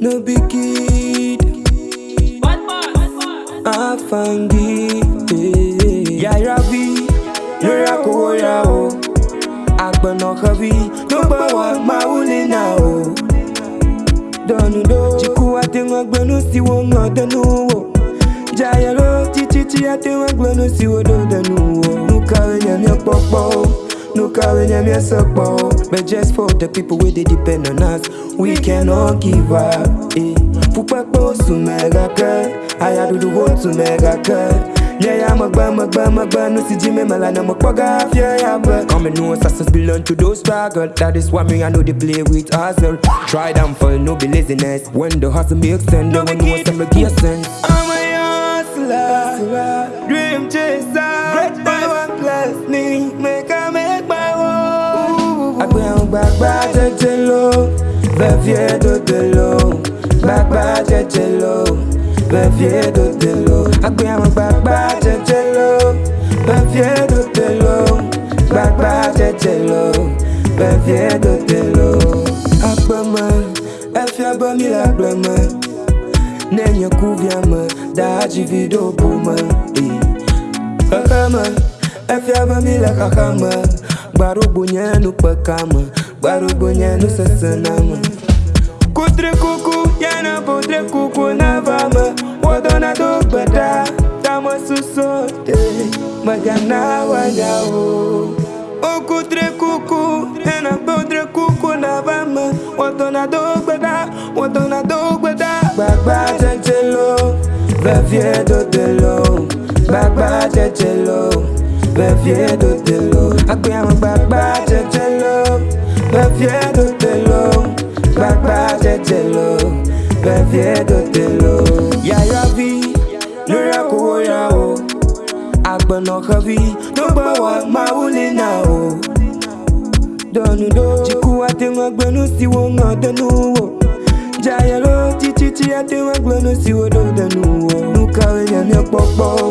no be kid. Afangi, eh. Yaira V, Yura Koya O, Agbana Kavi, no gba wa mauli na o. Donu do, Chiku ate ngbenu si wo ngodenu wo. Jayaro, chichi chi ate ngbenu si wo do denu wo. Nukawe nyamyo popo. Wò. Nùkàwé yẹn mi pọ̀pọ̀ o. Nùkàwé yẹn mi sọ̀pọ̀ o. But just for the people wey dey depend on us, we cannot give up. Eh. Fúpẹ́pẹ́ oṣù mẹ́ga kẹ́, àyàdúdú wo tún mẹ́ga kẹ́. Yeah, I'm a bum, a bum, a bum, no see Jimmy Malan, I'm a pugga, yeah, yeah, but Come and know success belong to those struggle That is why me, I know they play with hustle Try them for no be laziness When the hustle makes sense, no one knows them make sense gbagba tètè lò vevie dodo lò gbagba tètè lò vevie dodo lò agbe àwọn gbagba tètè lò vevie dodo lò gbagba tètè lò vevie dodo lò agbeme efia be mi le agbleme ne nye kuvia me da dzivi ɖo mi le. Gbaro bunyanu pakama, gbaro bunyanu sasanama Kutre kuku, yana podre kuku na Wadona do bada, tama susote Magana wanyao O kutre kuku, yana podre kuku na Wadona do bada, wadona do bada Gbagba jẹjẹ lo, bẹ́ẹ̀ do de beviendo de lo Agbẹ̀rún gbàgbà jẹjẹ lo beviendo de lo Gbàgbà jẹjẹ lo beviendo de lo Yàyà bí lórí àkówó yà o. Àgbọ̀nà kan bí ló gbọ́ wà máa wúlé náà o. Dọ̀nùdó jìkú àtẹ̀wọ̀gbẹ̀nu sí wọn náà dẹnu wò. Jàyà ló títí tí àtẹ̀wọ̀gbẹ̀nu sí wọn dọ̀dẹ̀nu wò. Nùkàwé yẹn ní pọ̀pọ̀ o.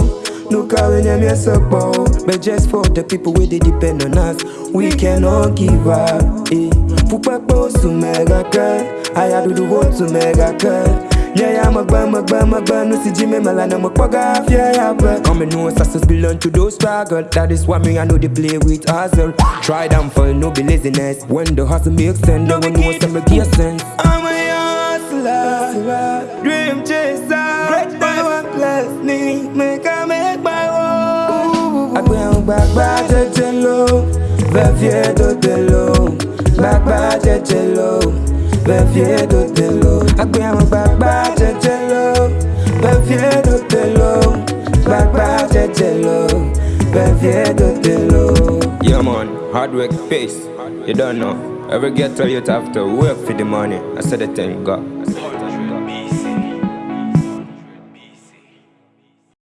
Nùkàwé yẹn mi sọ̀pọ̀ o But just for the people wey dey depend on us. We cannot give up eh. Fúpẹ́pẹ́ oṣù mẹ́ga kẹ́ Àyàdúdú wo tún mẹ́ga kẹ́ Yeah, I'm a bum, a bum, a bum, no see Jimmy Malan, I'm a pugga, yeah, yeah, but Come and know success belong to those struggle. That is why me, I know they play with hustle. Try them for no be laziness. When the hustle makes sense, no one knows them make sense. I'm a hustler, dream chaser. Great one plus me, make lọ, bẹ́ẹ̀ fi ẹ̀dọ̀ tẹ̀ lọ Gbàgbà jẹjẹ lọ, bẹ́ẹ̀ fi ẹ̀dọ̀ tẹ̀ lọ Àgbẹ̀ àwọn lọ, bẹ́ẹ̀ fi ẹ̀dọ̀ tẹ̀ lọ Gbàgbà jẹjẹ lọ, bẹ́ẹ̀ fi ẹ̀dọ̀ tẹ̀ lọ. Yeah, man, hard work pays. You don't know. Every get to you have to work for the money. I said the thing, God.